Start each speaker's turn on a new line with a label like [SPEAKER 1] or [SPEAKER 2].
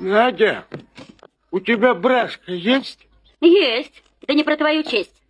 [SPEAKER 1] Надя, у тебя брашка есть?
[SPEAKER 2] Есть. Да не про твою честь.